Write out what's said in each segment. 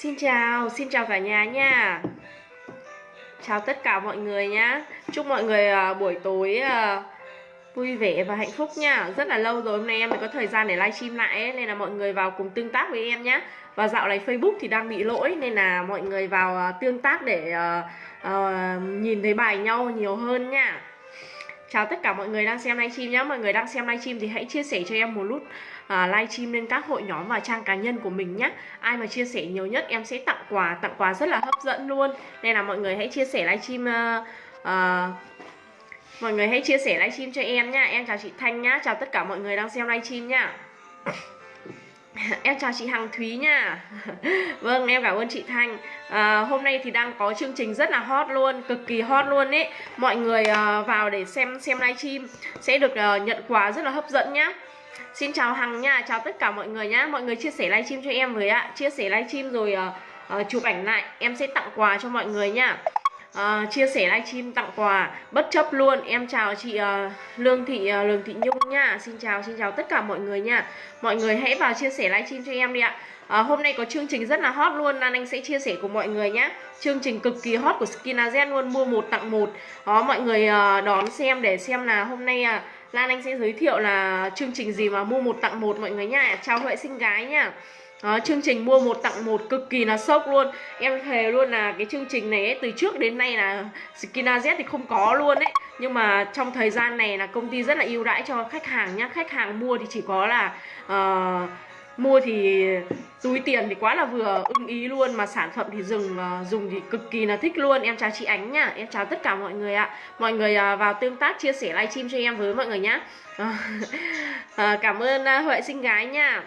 Xin chào, xin chào cả nhà nha. Chào tất cả mọi người nhá. Chúc mọi người uh, buổi tối uh, vui vẻ và hạnh phúc nha. Rất là lâu rồi hôm nay em mới có thời gian để livestream lại ấy, Nên là mọi người vào cùng tương tác với em nhá. Và dạo này Facebook thì đang bị lỗi Nên là mọi người vào uh, tương tác để uh, uh, nhìn thấy bài nhau nhiều hơn nha. Chào tất cả mọi người đang xem livestream nhé Mọi người đang xem livestream thì hãy chia sẻ cho em một nút à, livestream lên các hội nhóm và trang cá nhân của mình nhé Ai mà chia sẻ nhiều nhất em sẽ tặng quà Tặng quà rất là hấp dẫn luôn. Nên là mọi người hãy chia sẻ livestream uh, ờ, uh, ờ, Mọi người hãy chia sẻ livestream cho em nhá. Em chào chị Thanh nhá. Chào tất cả mọi người đang xem livestream nhá. Em chào chị Hằng Thúy nha Vâng em cảm ơn chị Thanh. À, Hôm nay thì đang có chương trình rất là hot luôn Cực kỳ hot luôn ấy. Mọi người à, vào để xem xem livestream Sẽ được à, nhận quà rất là hấp dẫn nhá. Xin chào Hằng nha Chào tất cả mọi người nhá. Mọi người chia sẻ livestream cho em với ạ. Chia sẻ livestream rồi uh, uh, chụp ảnh lại. Em sẽ tặng quà cho mọi người nha uh, ờ, chia sẻ livestream tặng quà. Bất chấp luôn. Em chào chị uh, lương thị uh, lương thị nhung nha. Xin chào xin chào tất cả mọi người nha. Mọi người hãy vào chia sẻ livestream cho em đi ạ. À, hôm nay có chương trình rất là hot luôn. Lan Anh sẽ chia sẻ cùng mọi người nhé chương trình cực kỳ hot của Skinaz luôn. Mua một tặng một. Đó mọi người uh, đón xem để xem là hôm nay uh, Lan Anh sẽ giới thiệu là chương trình gì mà mua một tặng một mọi người nha chào Huệ sinh gái nha đó, chương trình mua một tặng một cực kỳ là sốc luôn. Em thề luôn là cái chương trình này ấy, từ trước đến nay là Skinaz thì không có luôn ấy. Nhưng mà trong thời gian này là công ty rất là ưu đãi cho khách hàng nhá. Khách hàng mua thì chỉ có là uh, mua thì túi tiền thì quá là vừa ưng ý luôn mà sản phẩm thì dùng ờ, dùng thì cực kỳ là thích luôn. Em chào chị ánh nhá em chào tất cả mọi người ạ. Mọi người à, vào tương tác chia sẻ livestream cho em với mọi người nhá. Ờ, ờ, cảm ơn à, huệ sinh gái nha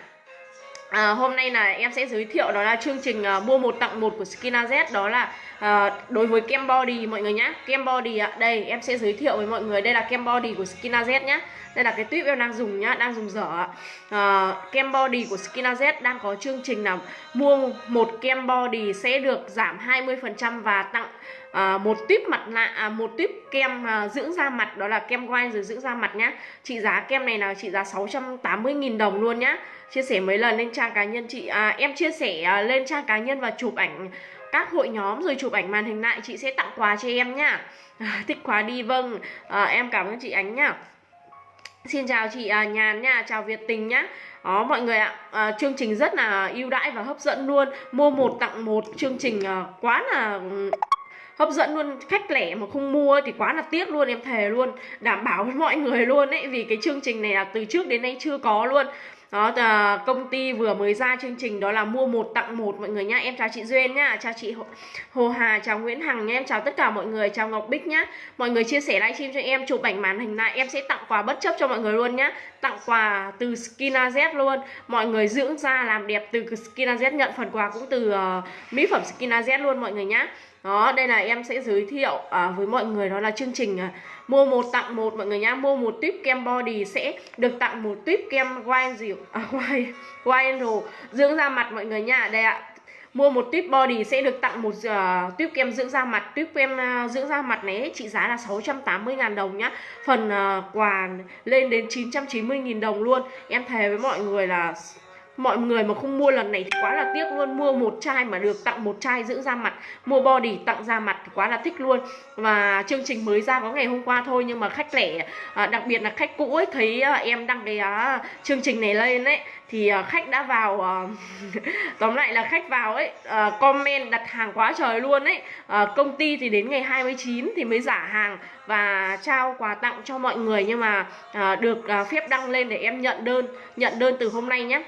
À, hôm nay là em sẽ giới thiệu đó là chương trình uh, mua một tặng một của Skinaz đó là Ờ, đối với kem body mọi người nhé kem body ạ đây em sẽ giới thiệu với mọi người. Đây là kem body của Skinaz nhé đây là cái tuyếp em đang dùng nhá đang dùng dở à, kem body của Skinaz đang có chương trình là mua một kem body sẽ được giảm 20% và tặng à, một tuyếp mặt nạ à, một tuyếp kem à, dưỡng da mặt. Đó là kem quai rồi dưỡng da mặt nhá. Trị giá kem này là trị giá 680.000 đồng luôn nhá. Chia sẻ mấy lần lên trang cá nhân chị à, em chia sẻ à, lên trang cá nhân và chụp ảnh các hội nhóm rồi chụp ảnh màn hình lại chị sẽ tặng quà cho em nhá. À, thích quá đi vâng. À, em cảm ơn chị ánh nhá. Xin chào chị à, Nhàn nha, chào Việt Tình nhá. Đó mọi người ạ, à, chương trình rất là ưu đãi và hấp dẫn luôn. Mua một tặng một chương trình à, quá là ừ, hấp dẫn luôn. Khách lẻ mà không mua thì quá là tiếc luôn em thề luôn. Đảm bảo với mọi người luôn ấy vì cái chương trình này là từ trước đến nay chưa có luôn đó là công ty vừa mới ra chương trình đó là mua một tặng một mọi người nhá. Em chào chị duyên nhá. Chào chị hồ hà chào nguyễn hằng nhá. Em chào tất cả mọi người. Chào ngọc bích nhá. Mọi người chia sẻ livestream cho em chụp ảnh màn hình lại. Em sẽ tặng quà bất chấp cho mọi người luôn nhá. Tặng quà từ Skinaz luôn. Mọi người dưỡng da làm đẹp từ Skinaz nhận phần quà cũng từ uh, mỹ phẩm Skinaz luôn mọi người nhá đó đây là em sẽ giới thiệu à, với mọi người đó là chương trình à, mua một tặng một. Mọi người nhá mua một tuyếp kem body sẽ được tặng một tuyếp kem wine dịu à, wine wine dưỡng da mặt mọi người nhá. Đây ạ. Mua một tuyếp body sẽ được tặng một uh, tuyếp kem dưỡng da mặt. Tuyếp kem uh, dưỡng da mặt này trị giá là 680.000 đồng nhá. Phần uh, quà lên đến 990.000 đồng luôn. Em thề với mọi người là mọi người mà không mua lần này thì quá là tiếc luôn. Mua một chai mà được tặng một chai dưỡng da mặt, mua body tặng da mặt thì quá là thích luôn. Và chương trình mới ra có ngày hôm qua thôi, nhưng mà khách lẻ à, đặc biệt là khách cũ ấy, thấy à, em đăng cái à, chương trình này lên ấy, thì khách đã vào tóm lại là khách vào ấy comment đặt hàng quá trời luôn ấy. Công ty thì đến ngày 29 thì mới giả hàng và trao quà tặng cho mọi người. Nhưng mà được phép đăng lên để em nhận đơn nhận đơn từ hôm nay nhé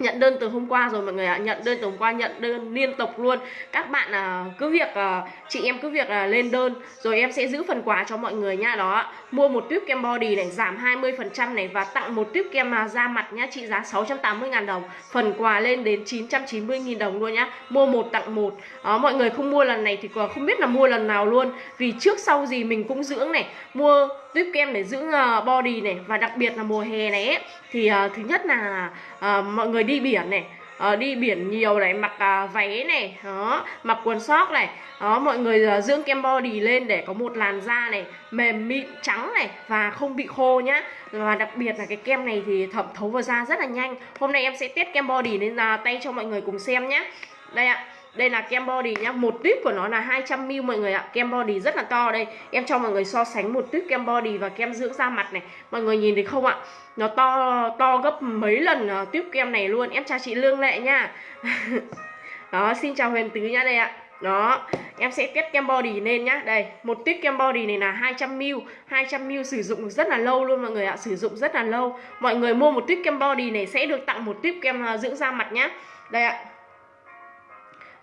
nhận đơn từ hôm qua rồi mọi người ạ. Nhận đơn từ hôm qua nhận đơn liên tục luôn. Các bạn à, cứ việc à, chị em cứ việc à, lên đơn rồi em sẽ giữ phần quà cho mọi người nha. Đó mua một tuyếp kem body này giảm 20 phần trăm này và tặng một tuyếp kem à, da mặt nhá trị giá 680 ngàn đồng. Phần quà lên đến 990 nghìn đồng luôn nhá. Mua một tặng một. Đó, mọi người không mua lần này thì không biết là mua lần nào luôn. Vì trước sau gì mình cũng dưỡng này. Mua tuyếp kem để dưỡng ờ, body này và đặc biệt là mùa hè này ấy, thì uh, thứ nhất là uh, mọi người đi biển này uh, đi biển nhiều này mặc uh, váy này đó mặc quần sóc này đó mọi người uh, dưỡng kem body lên để có một làn da này mềm mịn trắng này và không bị khô nhá. Và đặc biệt là cái kem này thì thẩm thấu vào da rất là nhanh. Hôm nay em sẽ test kem body lên uh, tay cho mọi người cùng xem nhé đây ạ đây là kem body nhá một tuyếp của nó là 200 ml mọi người ạ. Kem body rất là to đây. Em cho mọi người so sánh một tuyếp kem body và kem dưỡng da mặt này. Mọi người nhìn thấy không ạ? Nó to to gấp mấy lần uh, tuyếp kem này luôn. Em chào chị lương lệ nha. Đó xin chào huyền tứ nhá đây ạ. Đó em sẽ test kem body lên nhá. Đây một tuyết kem body này là 200 ml. 200 ml sử dụng được rất là lâu luôn mọi người ạ. Sử dụng rất là lâu. Mọi người mua một tuyết kem body này sẽ được tặng một tuyết kem ờ, dưỡng da mặt nhá. Đây ạ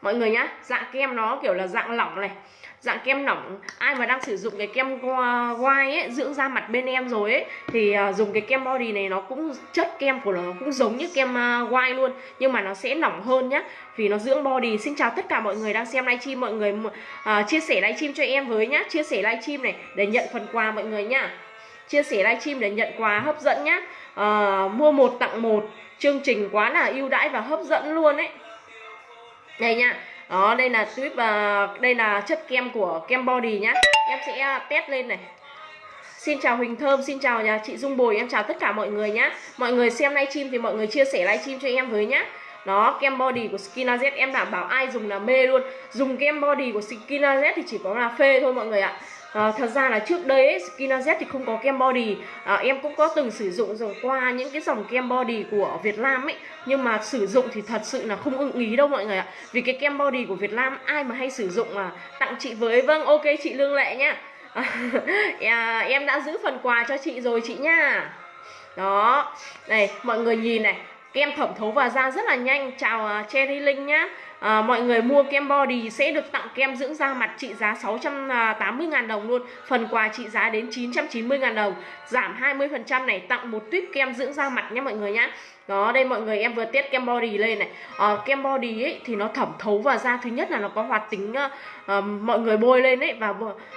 mọi người nhá dạng kem nó kiểu là dạng lỏng này. Dạng kem lỏng ai mà đang sử dụng cái kem white ấy dưỡng da mặt bên em rồi ấy thì uh, dùng cái kem body này nó cũng chất kem của nó cũng giống như kem à, uh, white luôn nhưng mà nó sẽ lỏng hơn nhá vì nó dưỡng body. Xin chào tất cả mọi người đang xem livestream mọi người uh, chia sẻ livestream cho em với nhá chia sẻ livestream này để nhận phần quà mọi người nhá. Chia sẻ livestream để nhận quà hấp dẫn nhá. Uh, mua một tặng một chương trình quá là ưu đãi và hấp dẫn luôn ấy đây nha đó đây là tuyếp và đây là chất kem của kem body nhá. Em sẽ à, test lên này. Xin chào Huỳnh Thơm, xin chào nhà chị Dung Bồi, em chào tất cả mọi người nhá. Mọi người xem livestream thì mọi người chia sẻ livestream cho em với nhá. Đó, kem body của Skinaz em đảm bảo ai dùng là mê luôn. Dùng kem body của Skinaz thì chỉ có là phê thôi mọi người ạ à, thật ra là trước đây ấy, Skinaz thì không có kem body. À, em cũng có từng sử dụng rồi qua những cái dòng kem body của Việt Nam ấy. Nhưng mà sử dụng thì thật sự là không ưng ý đâu mọi người ạ. Vì cái kem body của Việt Nam ai mà hay sử dụng mà tặng chị với. Vâng ok chị Lương Lệ nhá. À, em đã giữ phần quà cho chị rồi chị nha đó. Này mọi người nhìn này kem thẩm thấu vào da rất là nhanh. Chào uh, Cherry Linh nhá à, mọi người mua kem body sẽ được tặng kem dưỡng da mặt trị giá 680.000 à, đồng luôn. Phần quà trị giá đến 990.000 đồng. Giảm 20% này tặng một tuyết kem dưỡng da mặt nhé mọi người nhá. Đó đây mọi người em vừa test kem body lên này. À, kem body ấy thì nó thẩm thấu vào da. Thứ nhất là nó có hoạt tính uh, Ờ, mọi người bôi lên ấy và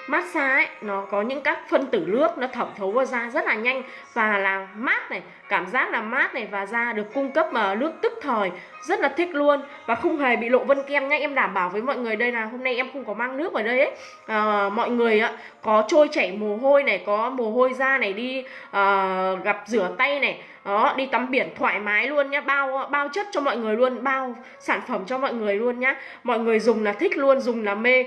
massage ấy nó có những các phân tử nước nó thẩm thấu vào da rất là nhanh. Và là mát này cảm giác là mát này và da được cung cấp mà nước tức thời rất là thích luôn. Và không hề bị lộ vân kem nhá em đảm bảo với mọi người đây là hôm nay em không có mang nước vào đây ấy. À, mọi người ạ có trôi chảy mồ hôi này có mồ hôi da này đi à, gặp rửa tay này đó đi tắm biển thoải mái luôn nhá bao bao chất cho mọi người luôn bao sản phẩm cho mọi người luôn nhá. Mọi người dùng là thích luôn dùng là mê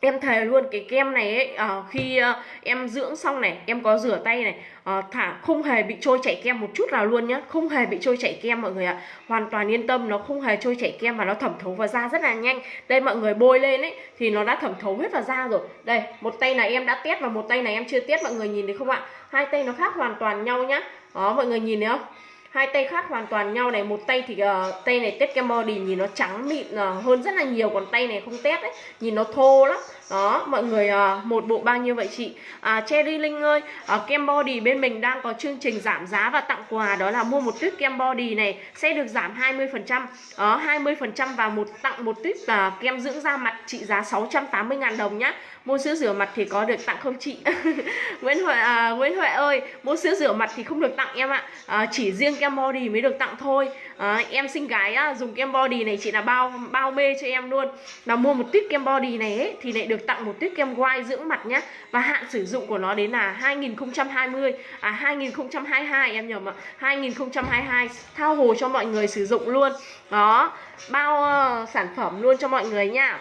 em thề luôn cái kem này ấy uh, khi uh, em dưỡng xong này em có rửa tay này uh, thả không hề bị trôi chảy kem một chút nào luôn nhá. Không hề bị trôi chảy kem mọi người ạ. Hoàn toàn yên tâm nó không hề trôi chảy kem và nó thẩm thấu vào da rất là nhanh. Đây mọi người bôi lên ấy thì nó đã thẩm thấu hết vào da rồi. Đây một tay này em đã test và một tay này em chưa test mọi người nhìn thấy không ạ? Hai tay nó khác hoàn toàn nhau nhá. Đó mọi người nhìn thấy không? Hai tay khác hoàn toàn nhau này một tay thì uh, tay này test kem body nhìn nó trắng mịn uh, hơn rất là nhiều còn tay này không test ấy nhìn nó thô lắm. Đó mọi người uh, một bộ bao nhiêu vậy chị? À, Cherry Linh ơi uh, kem body bên mình đang có chương trình giảm giá và tặng quà đó là mua một tuyết kem body này sẽ được giảm 20 phần trăm. Đó 20 phần trăm và một tặng một tuyết uh, kem dưỡng da mặt trị giá 680 ngàn đồng nhá mua sữa rửa mặt thì có được tặng không chị? Nguyễn Huệ à, Nguyễn Huệ ơi mua sữa rửa mặt thì không được tặng em ạ. À, chỉ riêng kem body mới được tặng thôi. À, em xinh gái á, dùng kem body này chị là bao bao mê cho em luôn. Là mua một tuyết kem body này ấy, thì lại được tặng một tuyết kem white dưỡng mặt nhá. Và hạn sử dụng của nó đến là 2020 à 2022 em nhầm ạ 2022 thao hồ cho mọi người sử dụng luôn. Đó bao uh, sản phẩm luôn cho mọi người nha.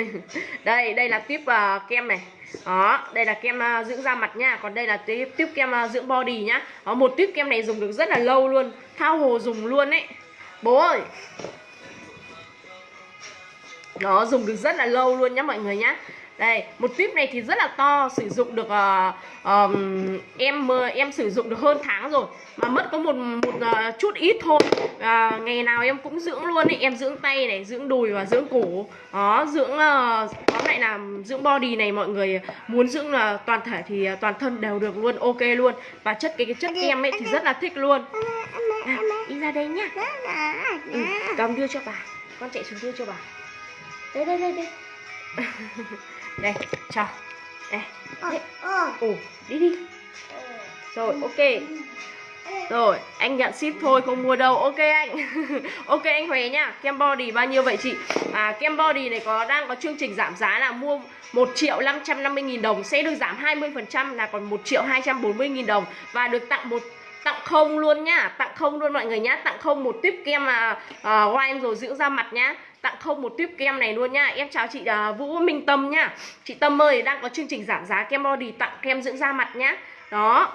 đây đây là tiếp uh, ờ, kem này. Đó đây là kem uh, dưỡng da mặt nha. Còn đây là tiếp tiếp kem uh, dưỡng body nhá. Đó, một tiếp kem này dùng được rất là lâu luôn. Thao hồ dùng luôn ấy. Bố ơi! Nó dùng được rất là lâu luôn nhá mọi người nhá đây một tuyếp này thì rất là to sử dụng được uh, um, em em sử dụng được hơn tháng rồi. Mà mất có một một uh, chút ít thôi. Uh, ngày nào em cũng dưỡng luôn ấy em dưỡng tay này dưỡng đùi và dưỡng cổ. Đó dưỡng uh, tóm lại là dưỡng body này mọi người muốn dưỡng là toàn thể thì toàn thân đều được luôn ok luôn. Và chất cái, cái chất kem ấy thì rất là thích luôn. À, đi ra đây nhá. Ừ, cầm đưa cho bà. Con chạy xuống đưa cho bà. Đây đây đây đây đây cho. Đây. Đây ồ đi đi. Rồi ok. Rồi anh nhận ship thôi không mua đâu. Ok anh. Ok anh Huệ nhá kem body bao nhiêu vậy chị? À kem body này có đang có chương trình giảm giá là mua 1 triệu 550 nghìn đồng sẽ được giảm 20 phần trăm là còn 1 triệu 240 nghìn đồng. Và được tặng một tặng không luôn nhá. Tặng không luôn mọi người nhá. Tặng không một tuyếp kem mà uh, wine rồi dưỡng da mặt nhá. Tặng không một tuyếp kem này luôn nhá. Em chào chị uh, Vũ Minh Tâm nhá. Chị Tâm ơi đang có chương trình giảm giá kem body tặng kem dưỡng da mặt nhá. Đó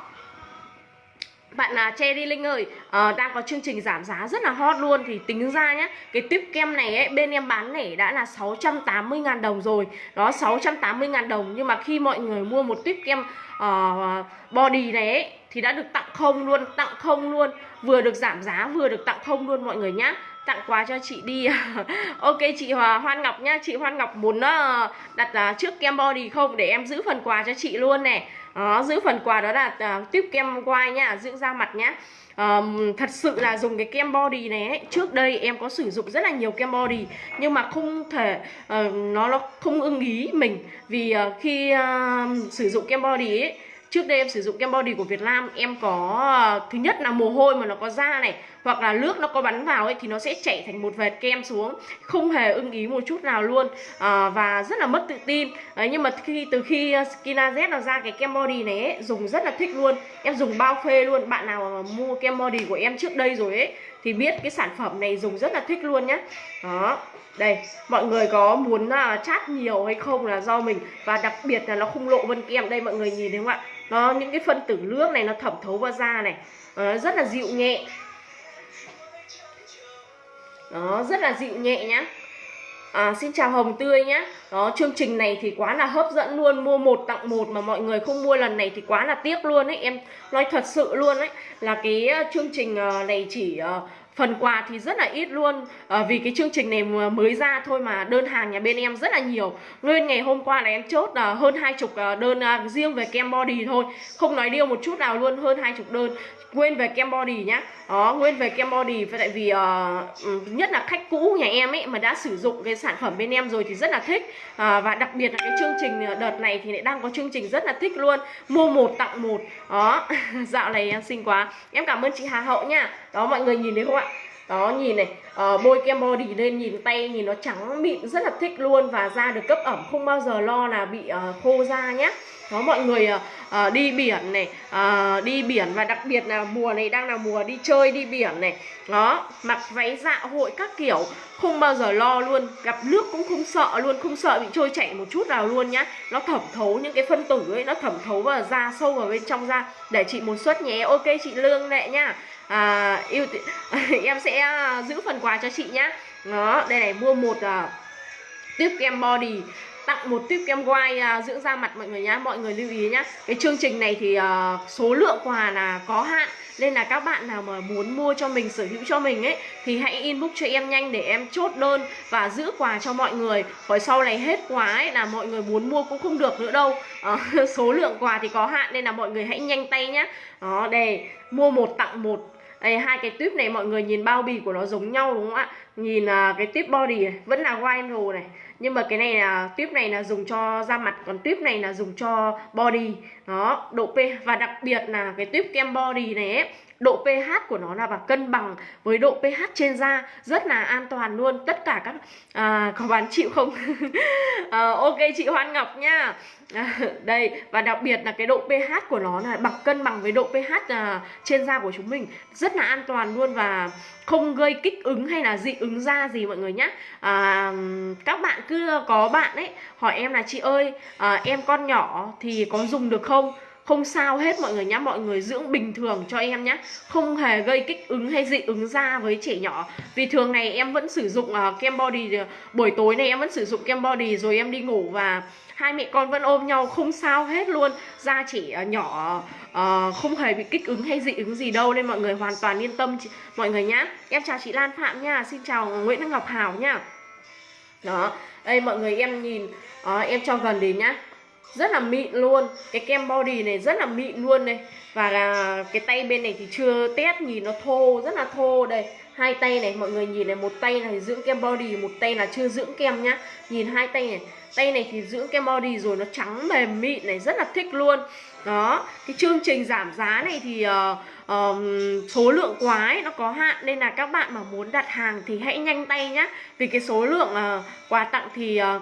bạn là Cherry Linh ơi uh, đang có chương trình giảm giá rất là hot luôn. Thì tính ra nhá cái tiếp kem này ấy, bên em bán lẻ đã là 680.000 đồng rồi. Đó 680.000 đồng. Nhưng mà khi mọi người mua một tiếp kem uh, body này ấy, thì đã được tặng không luôn tặng không luôn. Vừa được giảm giá vừa được tặng không luôn mọi người nhá tặng quà cho chị đi. Ok chị Hoan Ngọc nhá. Chị Hoan Ngọc muốn ờ, đặt trước kem body không? Để em giữ phần quà cho chị luôn nè, đó giữ phần quà đó là ờ, uh, tiếp kem quai nhá dưỡng da mặt nhá. Um, thật sự là dùng cái kem body này ấy, trước đây em có sử dụng rất là nhiều kem body nhưng mà không thể uh, nó nó không ưng ý mình. Vì uh, khi uh, sử dụng kem body ấy trước đây em sử dụng kem body của Việt Nam em có thứ nhất là mồ hôi mà nó có da này hoặc là nước nó có bắn vào ấy thì nó sẽ chảy thành một vệt kem xuống không hề ưng ý một chút nào luôn à, và rất là mất tự tin. À, nhưng mà khi từ khi ờ, Skinaz nó ra cái kem body này ấy, dùng rất là thích luôn. Em dùng bao phê luôn bạn nào mà mua kem body của em trước đây rồi ấy thì biết cái sản phẩm này dùng rất là thích luôn nhá. Đó đây mọi người có muốn à, uh, chát nhiều hay không là do mình và đặc biệt là nó không lộ vân kem. Đây mọi người nhìn thấy không ạ? Nó những cái phân tử nước này nó thẩm thấu vào da này uh, rất là dịu nhẹ đó rất là dịu nhẹ nhá. À, xin chào hồng tươi nhá. Đó chương trình này thì quá là hấp dẫn luôn mua một tặng một mà mọi người không mua lần này thì quá là tiếc luôn ấy em nói thật sự luôn ấy. Là cái ờ, chương trình ờ, này chỉ ờ, phần quà thì rất là ít luôn. À, vì cái chương trình này mới ra thôi mà đơn hàng nhà bên em rất là nhiều. Nguyên ngày hôm qua là em chốt là hơn hai chục đơn riêng về kem body thôi. Không nói điêu một chút nào luôn hơn hai chục đơn quên về kem body nhá. Đó nguyên về kem body tại vì uh, nhất là khách cũ nhà em ấy mà đã sử dụng cái sản phẩm bên em rồi thì rất là thích. Uh, và đặc biệt là cái chương trình ờ, đợt này thì lại đang có chương trình rất là thích luôn. Mua một tặng một. Đó dạo này em xinh quá. Em cảm ơn chị Hà Hậu nha. Đó mọi người nhìn thấy không ạ? Đó nhìn này uh, bôi kem body lên nhìn tay nhìn nó trắng mịn rất là thích luôn và da được cấp ẩm không bao giờ lo là bị uh, khô da nhé đó mọi người uh, đi biển này uh, đi biển và đặc biệt là mùa này đang là mùa đi chơi đi biển này. Đó mặc váy dạ hội các kiểu không bao giờ lo luôn. Gặp nước cũng không sợ luôn không sợ bị trôi chảy một chút nào luôn nhá. Nó thẩm thấu những cái phân tử ấy nó thẩm thấu vào da sâu vào bên trong da. Để chị một suất nhé ok chị lương lệ nhá. À, yêu em sẽ giữ phần quà cho chị nhá. Đó đây này mua một uh, tiếp kem body tặng một tiếp kem white uh, à, dưỡng da mặt mọi người nhá mọi người lưu ý nhá. Cái chương trình này thì uh, số lượng quà là có hạn nên là các bạn nào mà muốn mua cho mình sở hữu cho mình ấy thì hãy inbox cho em nhanh để em chốt đơn và giữ quà cho mọi người. Khỏi sau này hết quà ấy là mọi người muốn mua cũng không được nữa đâu. À, số lượng quà thì có hạn nên là mọi người hãy nhanh tay nhá. Đó đây mua một tặng một. Đây hai cái tuyếp này mọi người nhìn bao bì của nó giống nhau đúng không ạ? Nhìn uh, cái tuyếp body này vẫn là vinyl này nhưng mà cái này là tuyếp này là dùng cho da mặt còn tuyếp này là dùng cho body. Đó độ p và đặc biệt là cái tuyếp kem body này ấy, độ pH của nó là và cân bằng với độ pH trên da rất là an toàn luôn. Tất cả các à, có bán chịu không? À, ok chị Hoan Ngọc nha. À, đây và đặc biệt là cái độ pH của nó là bằng cân bằng với độ pH à, trên da của chúng mình. Rất là an toàn luôn và không gây kích ứng hay là dị ứng da gì mọi người nhé à, các bạn cứ có bạn ấy hỏi em là chị ơi à, em con nhỏ thì có dùng được không? Không sao hết mọi người nhá mọi người dưỡng bình thường cho em nhá. Không hề gây kích ứng hay dị ứng da với trẻ nhỏ. Vì thường này em vẫn sử dụng uh, kem body ờ, buổi tối này em vẫn sử dụng kem body rồi em đi ngủ và hai mẹ con vẫn ôm nhau. Không sao hết luôn. Da trẻ uh, nhỏ uh, không hề bị kích ứng hay dị ứng gì đâu nên mọi người hoàn toàn yên tâm chị, mọi người nhá. Em chào chị Lan Phạm nha. Xin chào Nguyễn Ngọc Hảo nha. Đó. Đây mọi người em nhìn uh, em cho gần đến nhá rất là mịn luôn. Cái kem body này rất là mịn luôn này. Và cái tay bên này thì chưa test nhìn nó thô rất là thô đây. Hai tay này mọi người nhìn này một tay này dưỡng kem body một tay là chưa dưỡng kem nhá. Nhìn hai tay này. Tay này thì dưỡng kem body rồi nó trắng mềm mịn này rất là thích luôn. Đó cái chương trình giảm giá này thì uh, uh, số lượng quá ấy nó có hạn. Nên là các bạn mà muốn đặt hàng thì hãy nhanh tay nhá. Vì cái số lượng uh, quà tặng thì uh,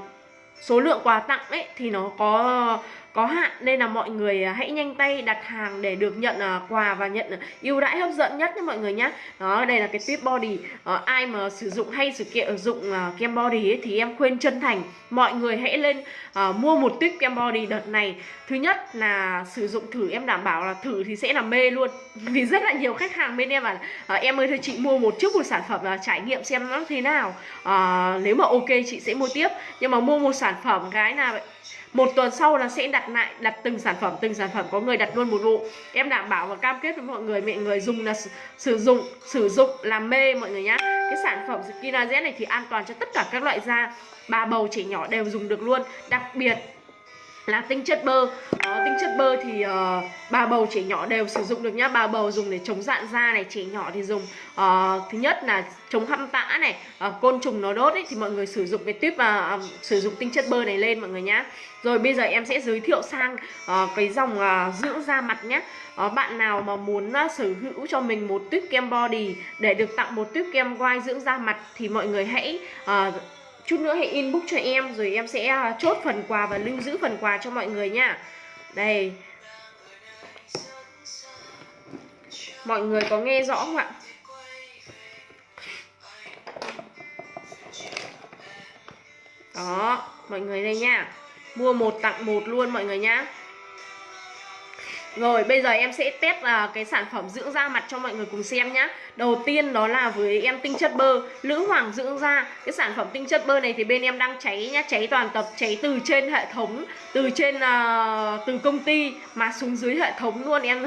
số lượng quà tặng ấy thì nó có có hạn nên là mọi người à, hãy nhanh tay đặt hàng để được nhận à, quà và nhận ưu đãi hấp dẫn nhất nhé mọi người nhé. Đó đây là cái tip body. À, ai mà sử dụng hay sử dụng dụng kem body ấy, thì em khuyên chân thành mọi người hãy lên à, mua một tip kem body đợt này. Thứ nhất là sử dụng thử em đảm bảo là thử thì sẽ là mê luôn. Vì rất là nhiều khách hàng bên em bảo à, em ơi thôi chị mua một chút một sản phẩm là trải nghiệm xem nó thế nào. À, nếu mà ok chị sẽ mua tiếp. Nhưng mà mua một sản phẩm cái là một tuần sau là sẽ đặt lại, đặt từng sản phẩm, từng sản phẩm có người đặt luôn một vụ. Em đảm bảo và cam kết với mọi người mọi người dùng là sử dụng sử dụng làm mê mọi người nhá. Cái sản phẩm Skina này thì an toàn cho tất cả các loại da. Bà bầu trẻ nhỏ đều dùng được luôn. Đặc biệt là tinh chất bơ. À, tinh chất bơ thì ờ, uh, bà bầu trẻ nhỏ đều sử dụng được nhá. Bà bầu dùng để chống dạn da này trẻ nhỏ thì dùng uh, thứ nhất là chống hăm tã này uh, côn trùng nó đốt ấy thì mọi người sử dụng cái tuyếp và uh, sử dụng tinh chất bơ này lên mọi người nhá. Rồi bây giờ em sẽ giới thiệu sang uh, cái dòng uh, dưỡng da mặt nhé uh, bạn nào mà muốn uh, sở hữu cho mình một tuyếp kem body để được tặng một tuyếp kem white dưỡng da mặt thì mọi người hãy uh, chút nữa hãy inbox cho em, rồi em sẽ à, chốt phần quà và lưu giữ phần quà cho mọi người nha. Đây. Mọi người có nghe rõ không ạ? Đó, mọi người đây nha. Mua một tặng một luôn mọi người nhá rồi bây giờ em sẽ test uh, cái sản phẩm dưỡng da mặt cho mọi người cùng xem nhá. Đầu tiên đó là với em tinh chất bơ Lữ Hoàng dưỡng da. Cái sản phẩm tinh chất bơ này thì bên em đang cháy nhá Cháy toàn tập, cháy từ trên hệ thống Từ trên, uh, từ công ty Mà xuống dưới hệ thống luôn Em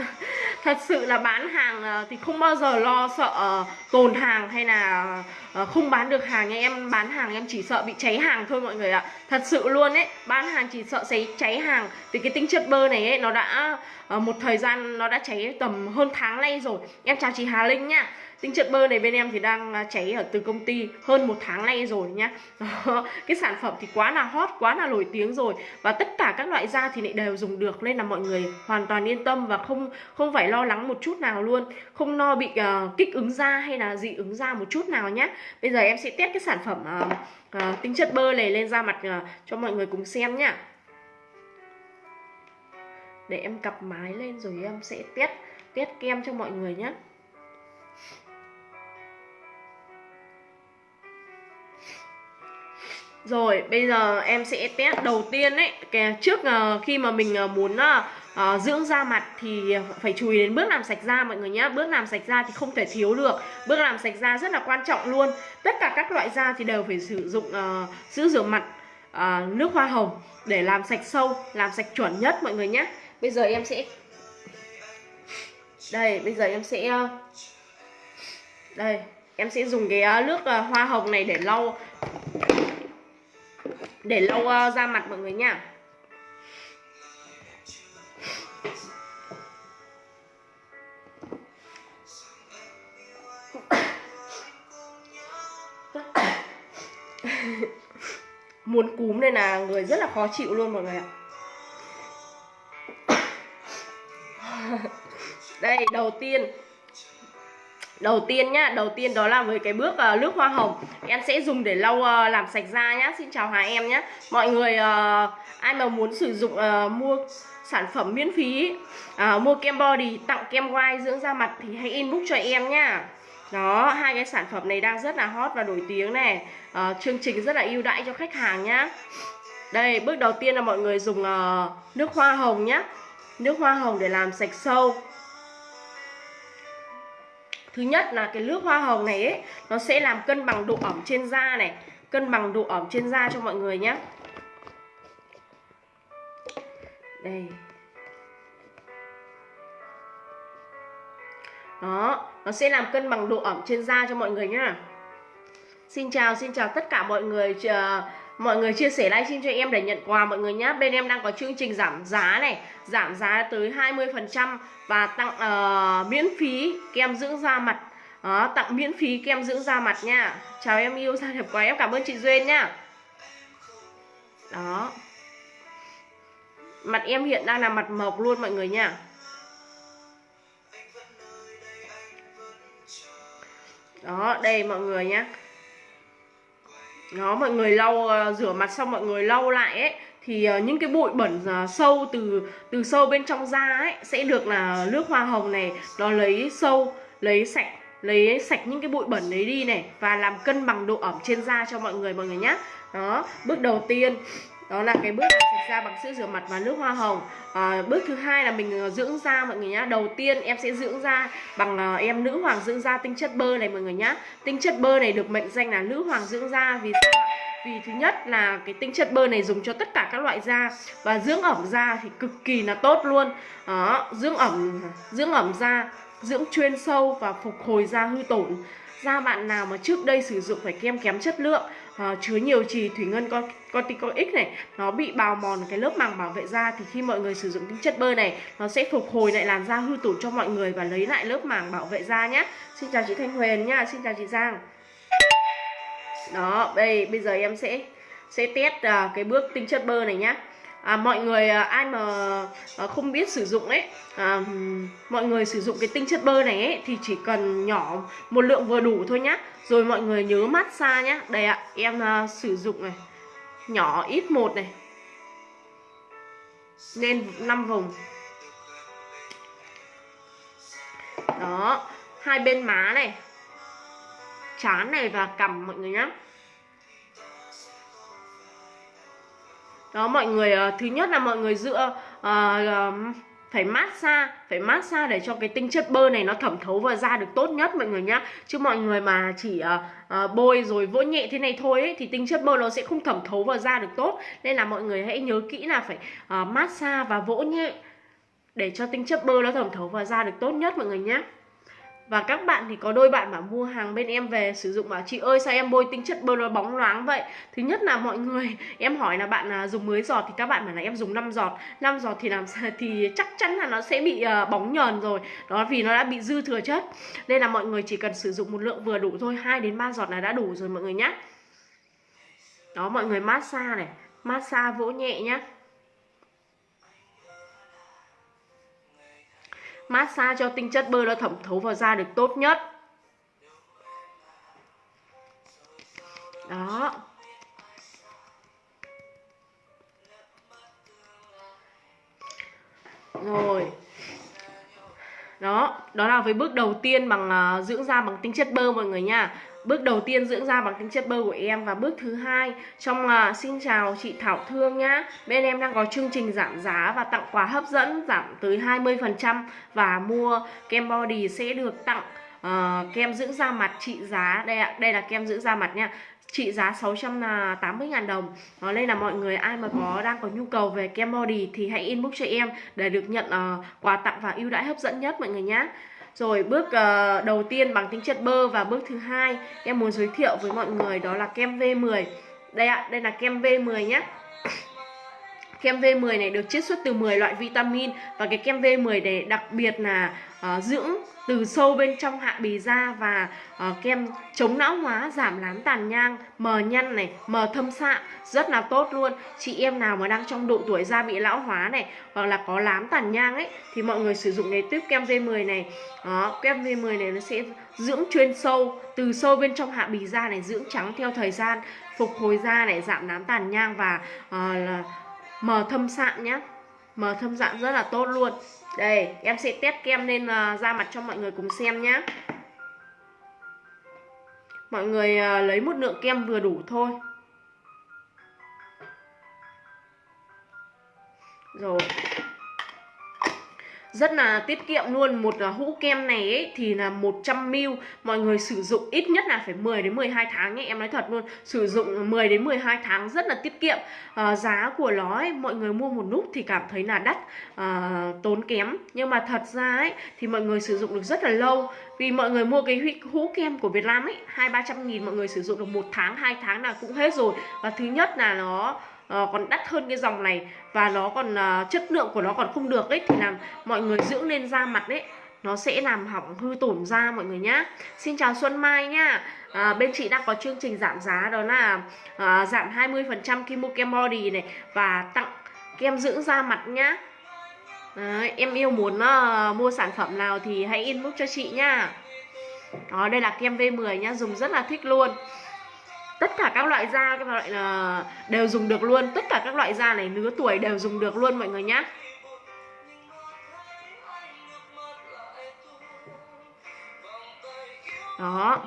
thật sự là bán hàng ờ, thì không bao giờ lo sợ ờ, tồn hàng hay là ờ, không bán được hàng. Nha Em bán hàng em chỉ sợ bị cháy hàng thôi mọi người ạ. Thật sự luôn ấy Bán hàng chỉ sợ cháy, cháy hàng. Vì cái tinh chất bơ này ấy nó đã một thời gian nó đã cháy tầm hơn tháng nay rồi. Em chào chị Hà Linh nha Tinh chất bơ này bên em thì đang à, cháy ở từ công ty hơn một tháng nay rồi nhá. Cái sản phẩm thì quá là hot, quá là nổi tiếng rồi. Và tất cả các loại da thì lại đều dùng được Nên là mọi người hoàn toàn yên tâm và không không phải lo lắng một chút nào luôn. Không lo bị uh, kích ứng da hay là dị ứng da một chút nào nhé Bây giờ em sẽ test cái sản phẩm uh, uh, tinh chất bơ này lên da mặt uh, cho mọi người cùng xem nhá. Để em cặp mái lên rồi em sẽ test test kem cho mọi người nhé Rồi bây giờ em sẽ test đầu tiên ấy. Cái Trước uh, khi mà mình uh, muốn uh, dưỡng da mặt thì phải chú ý đến bước làm sạch da mọi người nhé Bước làm sạch da thì không thể thiếu được. Bước làm sạch da rất là quan trọng luôn. Tất cả các loại da thì đều phải sử dụng uh, sữa rửa mặt uh, nước hoa hồng Để làm sạch sâu, làm sạch chuẩn nhất mọi người nhé Bây giờ em sẽ Đây bây giờ em sẽ Đây em sẽ dùng cái nước hoa hồng này để lau để lâu uh, ờ, ra mặt mọi người nha. Muốn cúm đây là người rất là khó chịu luôn mọi người ạ. Đây đầu tiên đầu tiên nhá đầu tiên đó là với cái bước uh, nước hoa hồng. Em sẽ dùng để lau uh, làm sạch da nhá. Xin chào hà em nhé mọi người uh, ai mà muốn sử dụng uh, mua sản phẩm miễn phí uh, mua kem body tặng kem white dưỡng da mặt thì hãy inbox cho em nhá. Đó hai cái sản phẩm này đang rất là hot và nổi tiếng này. Uh, chương trình rất là ưu đãi cho khách hàng nhá. Đây bước đầu tiên là mọi người dùng uh, nước hoa hồng nhá. Nước hoa hồng để làm sạch sâu. Thứ nhất là cái nước hoa hồng này ấy Nó sẽ làm cân bằng độ ẩm trên da này. Cân bằng độ ẩm trên da cho mọi người nhé Đây. Đó Nó sẽ làm cân bằng độ ẩm trên da cho mọi người nhá. Xin chào, xin chào tất cả mọi người Mọi người chia sẻ livestream cho em để nhận quà mọi người nhé Bên em đang có chương trình giảm giá này Giảm giá tới 20% Và tặng uh, miễn phí kem dưỡng da mặt. Đó, Tặng miễn phí kem dưỡng da mặt nha. Chào em yêu da đẹp quá Em. Cảm ơn chị Duyên nha. Đó. Mặt em hiện đang là mặt mộc luôn mọi người nha. Đó, đây mọi người nhé nó mọi người lau ờ, rửa mặt xong mọi người lau lại ấy, thì ờ, những cái bụi bẩn ờ, sâu từ từ sâu bên trong da ấy sẽ được là nước hoa hồng này, nó lấy sâu, lấy sạch lấy sạch những cái bụi bẩn đấy đi này và làm cân bằng độ ẩm trên da cho mọi người mọi người nhé đó, bước đầu tiên đó là cái bước làm sạch da bằng sữa rửa mặt và nước hoa hồng. À, bước thứ hai là mình ờ, dưỡng da mọi người nhá. Đầu tiên em sẽ dưỡng da bằng uh, em nữ hoàng dưỡng da tinh chất bơ này mọi người nhá. Tinh chất bơ này được mệnh danh là nữ hoàng dưỡng da vì sao vì thứ nhất là cái tinh chất bơ này dùng cho tất cả các loại da và dưỡng ẩm da thì cực kỳ là tốt luôn. Đó dưỡng ẩm dưỡng ẩm da dưỡng chuyên sâu và phục hồi da hư tổn. Da bạn nào mà trước đây sử dụng phải kem kém chất lượng uh, chứa nhiều trì thủy ngân con corticoid này. Nó bị bào mòn cái lớp màng bảo vệ da. Thì khi mọi người sử dụng tinh chất bơ này nó sẽ phục hồi lại làn da hư tổn cho mọi người và lấy lại lớp màng bảo vệ da nhé xin chào chị Thanh Huyền nha. Xin chào chị Giang. Đó đây bây giờ em sẽ sẽ test uh, cái bước tinh chất bơ này nhá à, mọi người à, ai mà à, không biết sử dụng ấy à, mọi người sử dụng cái tinh chất bơ này ấy thì chỉ cần nhỏ một lượng vừa đủ thôi nhá. Rồi mọi người nhớ massage nhá. Đây ạ em à, sử dụng này nhỏ ít một này lên 5 vùng đó hai bên má này chán này và cằm mọi người nhá. Đó mọi người uh, thứ nhất là mọi người dựa uh, uh, phải massage phải massage để cho cái tinh chất bơ này nó thẩm thấu vào da được tốt nhất mọi người nhá. Chứ mọi người mà chỉ uh, uh, bôi rồi vỗ nhẹ thế này thôi ấy, thì tinh chất bơ nó sẽ không thẩm thấu vào da được tốt. Nên là mọi người hãy nhớ kỹ là phải uh, massage và vỗ nhẹ để cho tinh chất bơ nó thẩm thấu vào da được tốt nhất mọi người nhé và các bạn thì có đôi bạn mà mua hàng bên em về sử dụng bảo, chị ơi, sao em bôi tinh chất bơ nó bóng loáng vậy? Thứ nhất là mọi người, em hỏi là bạn à, dùng mới giọt? Thì các bạn bảo là em dùng 5 giọt. 5 giọt thì làm thì chắc chắn là nó sẽ bị ờ, bóng nhờn rồi. Đó, vì nó đã bị dư thừa chất. Nên là mọi người chỉ cần sử dụng một lượng vừa đủ thôi 2 đến 3 giọt là đã đủ rồi mọi người nhé đó, mọi người massage này, massage vỗ nhẹ nhé massage cho tinh chất bơ nó thẩm thấu vào da được tốt nhất. Đó. Rồi. Đó đó là với bước đầu tiên bằng uh, dưỡng da bằng tinh chất bơ mọi người nha. Bước đầu tiên dưỡng da bằng tinh chất bơ của em và bước thứ hai trong là xin chào chị Thảo Thương nhá. Bên em đang có chương trình giảm giá và tặng quà hấp dẫn giảm tới 20% và mua kem body sẽ được tặng uh, kem dưỡng da mặt trị giá. Đây ạ, đây là kem dưỡng da mặt nha trị giá 680.000 đồng. Ờ, Đó, Nên là mọi người ai mà có đang có nhu cầu về kem body thì hãy inbox cho em để được nhận uh, quà tặng và ưu đãi hấp dẫn nhất mọi người nhé rồi bước uh, đầu tiên bằng tính chất bơ và bước thứ hai em muốn giới thiệu với mọi người đó là kem V10. Đây ạ, đây là kem V10 nhé. Kem V10 này được chiết xuất từ 10 loại vitamin và cái kem V10 này đặc biệt là uh, dưỡng từ sâu bên trong hạ bì da và uh, kem chống lão hóa giảm lán tàn nhang mờ nhăn này mờ thâm sạm rất là tốt luôn. Chị em nào mà đang trong độ tuổi da bị lão hóa này hoặc là có lám tàn nhang ấy thì mọi người sử dụng cái tuyếp kem V10 này. Đó kem V10 này nó sẽ dưỡng chuyên sâu từ sâu bên trong hạ bì da này dưỡng trắng theo thời gian phục hồi da này giảm nám tàn nhang và uh, là mờ thâm sạm nhé mờ thâm dạng rất là tốt luôn. Đây em sẽ test kem lên uh, da mặt cho mọi người cùng xem nhé mọi người uh, lấy một lượng kem vừa đủ thôi. Rồi rất là tiết kiệm luôn. Một à, hũ kem này ấy, thì là 100ml mọi người sử dụng ít nhất là phải 10 đến 12 tháng nhé em nói thật luôn. Sử dụng 10 đến 12 tháng rất là tiết kiệm. À, giá của nó ấy, mọi người mua một nút thì cảm thấy là đắt à, tốn kém. Nhưng mà thật ra ấy thì mọi người sử dụng được rất là lâu. Vì mọi người mua cái hũ kem của Việt Nam ấy hai ba trăm nghìn mọi người sử dụng được một tháng hai tháng là cũng hết rồi. Và thứ nhất là nó uh, còn đắt hơn cái dòng này và nó còn uh, chất lượng của nó còn không được ấy thì làm mọi người dưỡng lên da mặt ấy nó sẽ làm hỏng hư tổn da mọi người nhá. Xin chào Xuân Mai nhá. À, Bên chị đang có chương trình giảm giá đó là à, giảm 20% khi mua kem body này Và tặng kem dưỡng da mặt nhá. À, Em yêu muốn à, mua sản phẩm nào thì hãy inbox cho chị nhá. Đó đây là kem V10 nhá Dùng rất là thích luôn tất cả các loại da các loại là đều dùng được luôn. Tất cả các loại da này lứa tuổi đều dùng được luôn mọi người nhé đó.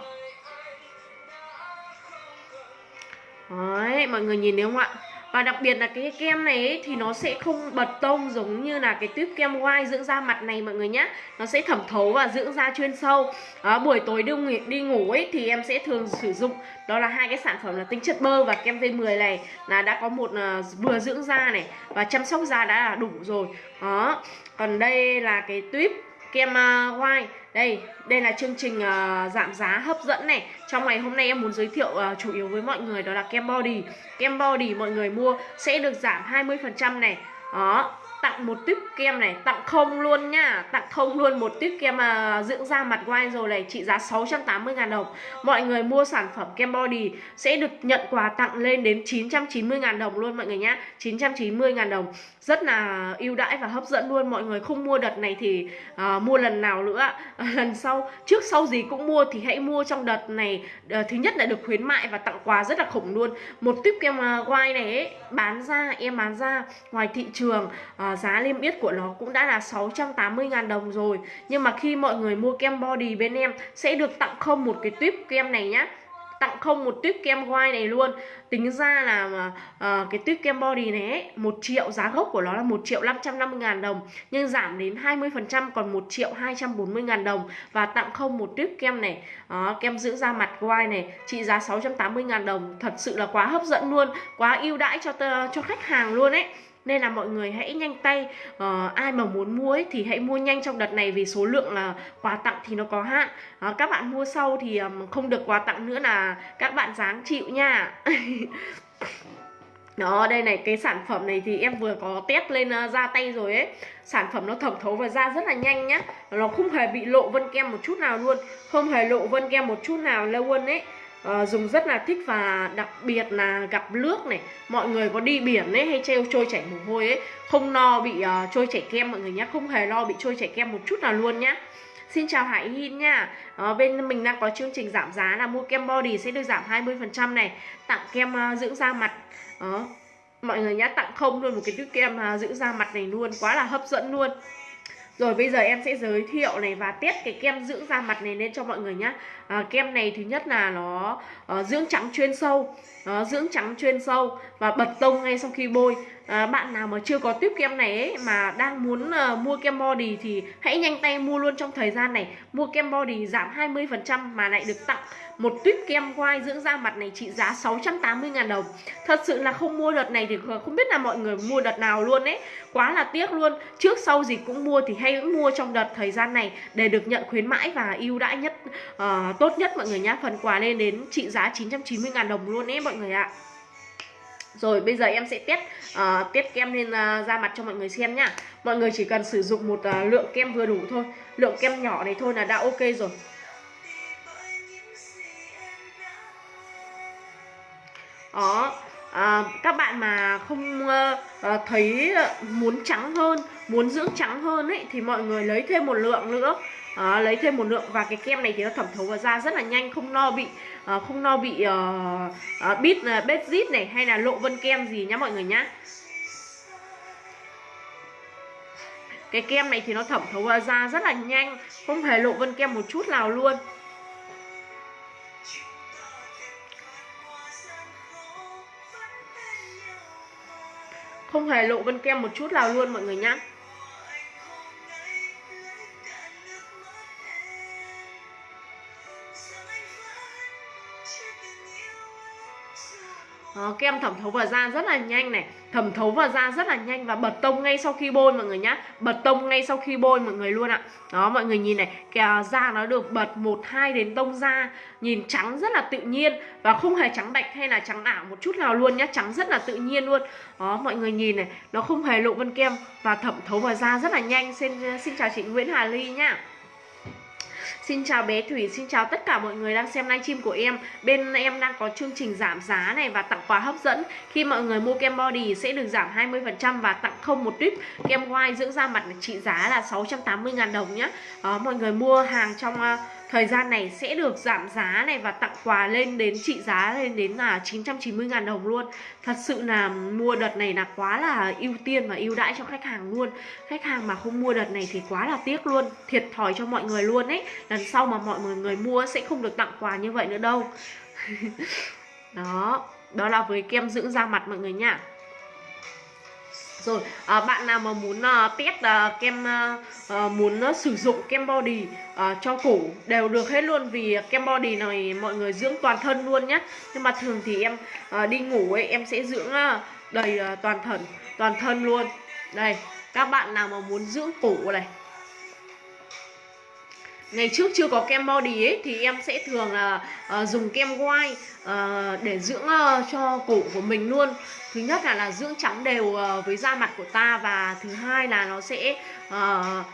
Đấy, mọi người nhìn thấy không ạ? Và đặc biệt là cái kem này ấy, thì nó sẽ không bật tông giống như là cái tuyếp kem white dưỡng da mặt này mọi người nhé Nó sẽ thẩm thấu và dưỡng da chuyên sâu. Đó, Buổi tối đi, ngủ, đi ngủ ấy thì em sẽ thường sử dụng. Đó là hai cái sản phẩm là tinh chất bơ và kem V10 này. Là đã có một uh, vừa dưỡng da này và chăm sóc da đã là đủ rồi. Đó, còn đây là cái tuyếp kem uh, white. Đây đây là chương trình uh, giảm giá hấp dẫn này trong ngày hôm nay em muốn giới thiệu uh, chủ yếu với mọi người đó là kem body. Kem body mọi người mua sẽ được giảm 20% này. Đó tặng một tiếp kem này tặng không luôn nhá tặng không luôn một tiếp kem uh, dưỡng da mặt white rồi này trị giá 680.000 đồng. Mọi người mua sản phẩm kem body sẽ được nhận quà tặng lên đến 990.000 đồng luôn mọi người nhá. 990.000 đồng rất là ưu đãi và hấp dẫn luôn. Mọi người không mua đợt này thì uh, mua lần nào nữa. Uh, lần sau trước sau gì cũng mua thì hãy mua trong đợt này. Uh, thứ nhất là được khuyến mại và tặng quà rất là khủng luôn. Một tuyếp kem uh, white này ấy, bán ra em bán ra ngoài thị trường uh, giá liêm yết của nó cũng đã là 680.000 đồng rồi. Nhưng mà khi mọi người mua kem body bên em sẽ được tặng không một cái tuyếp kem này nhá tặng không một tuyếp kem white này luôn. Tính ra là uh, cái tuyếp kem body này ấy, 1 triệu giá gốc của nó là 1 triệu 550 ngàn đồng nhưng giảm đến 20% còn 1 triệu 240 ngàn đồng. Và tặng không một tuyếp kem này uh, kem giữ da mặt white này trị giá 680 ngàn đồng. Thật sự là quá hấp dẫn luôn quá ưu đãi cho cho khách hàng luôn ấy nên là mọi người hãy nhanh tay uh, ai mà muốn mua ấy, thì hãy mua nhanh trong đợt này vì số lượng là quà tặng thì nó có hạn. Uh, các bạn mua sau thì um, không được quà tặng nữa là các bạn dáng chịu nha. Đó đây này cái sản phẩm này thì em vừa có test lên uh, da tay rồi ấy. Sản phẩm nó thẩm thấu vào da rất là nhanh nhá. Nó không hề bị lộ vân kem một chút nào luôn không hề lộ vân kem một chút nào luôn ấy uh, dùng rất là thích và đặc biệt là gặp nước này. Mọi người có đi biển ấy hay treo trôi chảy mồ hôi ấy không no bị uh, trôi chảy kem mọi người nhé không hề lo bị trôi chảy kem một chút nào luôn nhá. Xin chào Hải Hin nha. À, Bên mình đang có chương trình giảm giá là mua kem body sẽ được giảm 20% này Tặng kem uh, dưỡng da mặt. Đó. Mọi người nhá tặng không luôn một cái túi kem uh, dưỡng da mặt này luôn Quá là hấp dẫn luôn rồi bây giờ em sẽ giới thiệu này và test cái kem dưỡng da mặt này lên cho mọi người nhá. À, Kem này thứ nhất là nó uh, dưỡng trắng chuyên sâu nó dưỡng trắng chuyên sâu và bật tông ngay sau khi bôi à, bạn nào mà chưa có tiếp kem này ấy, mà đang muốn uh, mua kem body thì hãy nhanh tay mua luôn trong thời gian này. Mua kem body giảm 20% mà lại được tặng một tuyếp kem quai dưỡng da mặt này trị giá 680.000 đồng. Thật sự là không mua đợt này thì không biết là mọi người mua đợt nào luôn ấy. Quá là tiếc luôn. Trước sau gì cũng mua thì hãy mua trong đợt thời gian này để được nhận khuyến mãi và ưu đãi nhất uh, tốt nhất mọi người nhá. Phần quà lên đến trị giá 990.000 đồng luôn ấy mọi người ạ rồi bây giờ em sẽ test uh, test kem lên uh, da mặt cho mọi người xem nhá. Mọi người chỉ cần sử dụng một uh, lượng kem vừa đủ thôi. Lượng kem nhỏ này thôi là đã ok rồi. Đó à, các bạn mà không uh, thấy muốn trắng hơn muốn dưỡng trắng hơn ấy thì mọi người lấy thêm một lượng nữa. À, lấy thêm một lượng. Và cái kem này thì nó thẩm thấu vào da rất là nhanh không no bị Ờ, không no bị ờ, ờ, bít bết rít này hay là lộ vân kem gì nhá mọi người nhá. Cái kem này thì nó thẩm thấu vào da rất là nhanh, không hề lộ vân kem một chút nào luôn. Không hề lộ vân kem một chút nào luôn mọi người nhá. Ờ, Đó, kem thẩm thấu vào da rất là nhanh này. Thẩm thấu vào da rất là nhanh và bật tông ngay sau khi bôi mọi người nhá. Bật tông ngay sau khi bôi mọi người luôn ạ. Đó mọi người nhìn này kìa à, da nó được bật một hai đến tông da nhìn trắng rất là tự nhiên. Và không hề trắng bạch hay là trắng ảo một chút nào luôn nhá trắng rất là tự nhiên luôn. Đó mọi người nhìn này nó không hề lộ vân kem. Và thẩm thấu vào da rất là nhanh. Xin xin chào chị Nguyễn Hà Ly nhá. Xin chào bé Thủy, xin chào tất cả mọi người đang xem livestream của em. Bên em đang có chương trình giảm giá này và tặng quà hấp dẫn. Khi mọi người mua kem body sẽ được giảm 20% và tặng không một tuyếp. Kem white dưỡng da mặt trị giá là 680.000 đồng nhé Mọi người mua hàng trong uh, thời gian này sẽ được giảm giá này và tặng quà lên đến trị giá lên đến là 990.000 đồng luôn. Thật sự là mua đợt này là quá là ưu tiên và ưu đãi cho khách hàng luôn. Khách hàng mà không mua đợt này thì quá là tiếc luôn. Thiệt thòi cho mọi người luôn ấy. Lần sau mà mọi người mua sẽ không được tặng quà như vậy nữa đâu. Đó đó là với kem dưỡng da mặt mọi người nha rồi à, bạn nào mà muốn uh, test uh, kem uh, muốn uh, sử dụng kem body uh, cho cổ đều được hết luôn vì kem body này mọi người dưỡng toàn thân luôn nhé nhưng mà thường thì em uh, đi ngủ ấy em sẽ dưỡng uh, đầy uh, toàn thân toàn thân luôn. Đây các bạn nào mà muốn dưỡng cổ này ngày trước chưa có kem body ấy thì em sẽ thường là uh, dùng kem white uh, để dưỡng uh, cho cổ của mình luôn. Thứ nhất là là dưỡng trắng đều uh, với da mặt của ta và thứ hai là nó sẽ uh,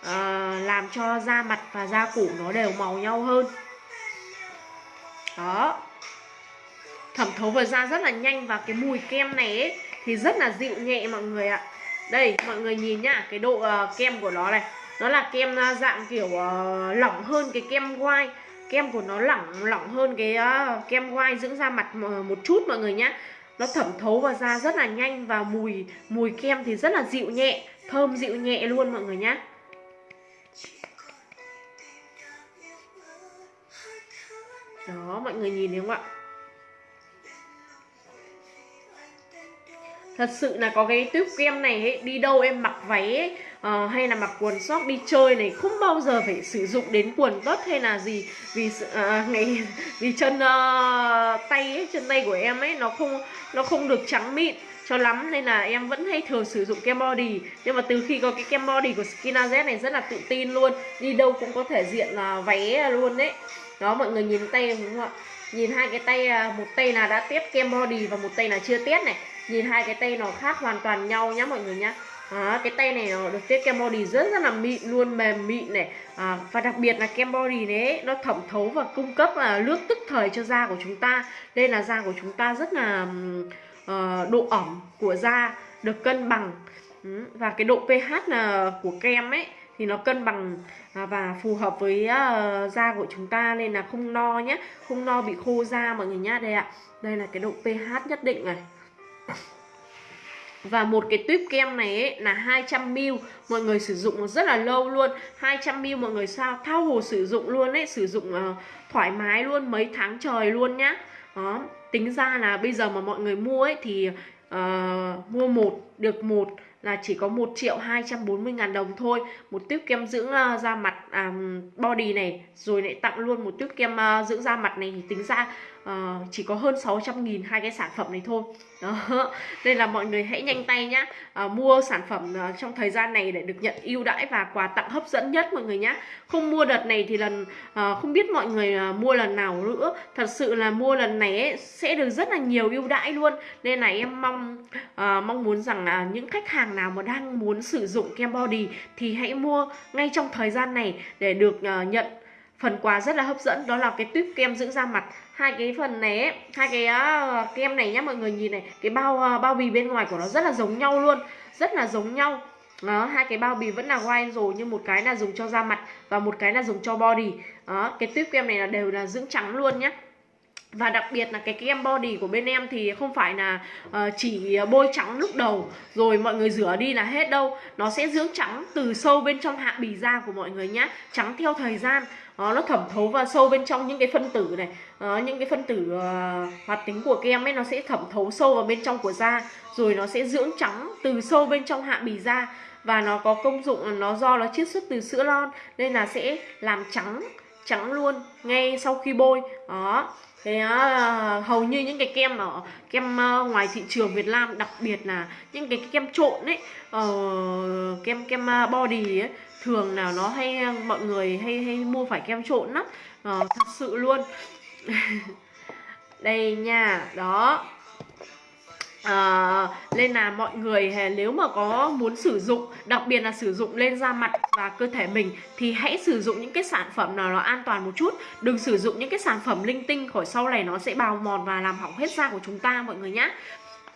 uh, làm cho da mặt và da cổ nó đều màu nhau hơn. Đó. Thẩm thấu vào da rất là nhanh và cái mùi kem này ấy, thì rất là dịu nhẹ mọi người ạ. Đây mọi người nhìn nhá cái độ uh, kem của nó này nó là kem à, dạng kiểu uh, lỏng hơn cái kem white. Kem của nó lỏng lỏng hơn cái uh, kem white dưỡng da mặt ờ, một chút mọi người nhé nó thẩm thấu vào da rất là nhanh và mùi mùi kem thì rất là dịu nhẹ thơm dịu nhẹ luôn mọi người nhé đó mọi người nhìn thấy không ạ? Thật sự là có cái tube kem này ấy, đi đâu em mặc váy ấy, uh, hay là mặc quần sóc đi chơi này không bao giờ phải sử dụng đến quần tất hay là gì. Vì uh, ngày vì chân uh, tay ấy, chân tay của em ấy nó không nó không được trắng mịn cho lắm nên là em vẫn hay thường sử dụng kem body. Nhưng mà từ khi có cái kem body của Skinaz này rất là tự tin luôn đi đâu cũng có thể diện là váy luôn đấy. Đó mọi người nhìn tay đúng không ạ? Nhìn hai cái tay một tay là đã test kem body và một tay là chưa test này nhìn hai cái tay nó khác hoàn toàn nhau nhá mọi người nhá. À, cái tay này nó được tiết kem body rất rất là mịn luôn mềm mịn này. À, và đặc biệt là kem body đấy nó thẩm thấu và cung cấp là nước tức thời cho da của chúng ta. Đây là da của chúng ta rất là uh, độ ẩm của da được cân bằng. Và cái độ pH là của kem ấy thì nó cân bằng à, và phù hợp với à, da của chúng ta. Nên là không no nhé không no bị khô da mọi người nhá. Đây ạ đây là cái độ pH nhất định này và một cái tuyếp kem này ấy, là 200ml Mọi người sử dụng rất là lâu luôn. 200ml mọi người sao thao hồ sử dụng luôn ấy Sử dụng uh, thoải mái luôn mấy tháng trời luôn nhá. Đó. Tính ra là bây giờ mà mọi người mua ấy thì uh, mua một được một là chỉ có 1 triệu 240 ngàn đồng thôi. Một tuyếp kem dưỡng uh, da mặt um, body này rồi lại tặng luôn một tuyếp kem uh, dưỡng da mặt này. Thì tính ra uh, chỉ có hơn 600 nghìn hai cái sản phẩm này thôi. Đó nên là mọi người hãy nhanh tay nhá. Uh, mua sản phẩm uh, trong thời gian này để được nhận ưu đãi và quà tặng hấp dẫn nhất mọi người nhá. Không mua đợt này thì lần uh, không biết mọi người uh, mua lần nào nữa. Thật sự là mua lần này ấy, sẽ được rất là nhiều ưu đãi luôn. Nên là em mong uh, mong muốn rằng là những khách hàng nào mà đang muốn sử dụng kem body thì hãy mua ngay trong thời gian này để được uh, nhận phần quà rất là hấp dẫn. Đó là cái tuyếp kem dưỡng da mặt hai cái phần này ấy, hai cái uh, kem này nhá mọi người nhìn này cái bao uh, bao bì bên ngoài của nó rất là giống nhau luôn rất là giống nhau. Đó hai cái bao bì vẫn là white rồi nhưng một cái là dùng cho da mặt và một cái là dùng cho body. Đó cái tuyếp kem này là đều là dưỡng trắng luôn nhá và đặc biệt là cái kem body của bên em thì không phải là uh, chỉ bôi trắng lúc đầu rồi mọi người rửa đi là hết đâu. Nó sẽ dưỡng trắng từ sâu bên trong hạ bì da của mọi người nhá trắng theo thời gian. Đó, nó thẩm thấu vào sâu bên trong những cái phân tử này đó, những cái phân tử uh, hoạt tính của kem ấy nó sẽ thẩm thấu sâu vào bên trong của da rồi nó sẽ dưỡng trắng từ sâu bên trong hạ bì da. Và nó có công dụng nó do nó chiết xuất từ sữa lon nên là sẽ làm trắng trắng luôn ngay sau khi bôi. Đó thế uh, hầu như những cái kem ở kem uh, ngoài thị trường Việt Nam đặc biệt là những cái kem trộn ấy uh, kem kem ờ, body ấy thường nào nó hay mọi người hay hay mua phải kem trộn lắm. Uh, thật sự luôn. Đây nha đó à, nên là mọi người à, nếu mà có muốn sử dụng đặc biệt là sử dụng lên da mặt và cơ thể mình thì hãy sử dụng những cái sản phẩm nào nó an toàn một chút. Đừng sử dụng những cái sản phẩm linh tinh khỏi sau này nó sẽ bào mòn và làm hỏng hết da của chúng ta mọi người nhé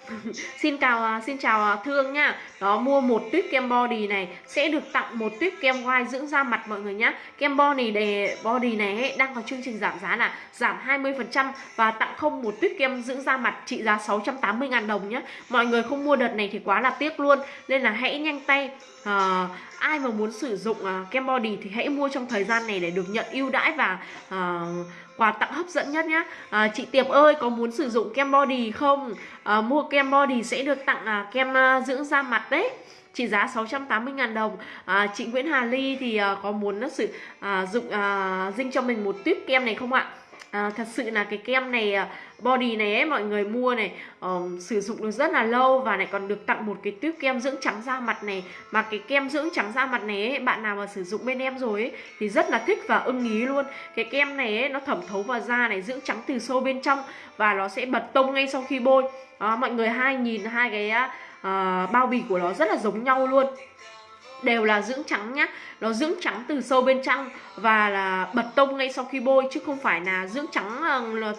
xin chào à, xin chào à, thương nhá. Đó mua một tuyết kem body này sẽ được tặng một tuyết kem white dưỡng da mặt mọi người nhá. Kem body để body này ấy, đang có chương trình giảm giá là giảm 20% và tặng không một tuyết kem dưỡng da mặt trị giá 680.000 đồng nhá. Mọi người không mua đợt này thì quá là tiếc luôn. Nên là hãy nhanh tay à, ai mà muốn sử dụng à, kem body thì hãy mua trong thời gian này để được nhận ưu đãi và à, quà tặng hấp dẫn nhất nhé à, chị Tiệp ơi có muốn sử dụng kem body không? À, mua kem body sẽ được tặng à, kem à, dưỡng da mặt đấy. Chỉ giá 680.000 đồng. À, chị Nguyễn Hà Ly thì à, có muốn sử à, dụng à, dinh cho mình một tuyếp kem này không ạ? À, thật sự là cái kem này à, body này ấy mọi người mua này um, sử dụng được rất là lâu và này còn được tặng một cái tuyếp kem dưỡng trắng da mặt này. Mà cái kem dưỡng trắng da mặt này ấy, bạn nào mà sử dụng bên em rồi ấy thì rất là thích và ưng ý luôn. Cái kem này ấy, nó thẩm thấu vào da này dưỡng trắng từ sâu bên trong và nó sẽ bật tông ngay sau khi bôi. À, mọi người hai nhìn hai cái uh, bao bì của nó rất là giống nhau luôn đều là dưỡng trắng nhá. Nó dưỡng trắng từ sâu bên trong và là bật tông ngay sau khi bôi chứ không phải là dưỡng trắng ờ, là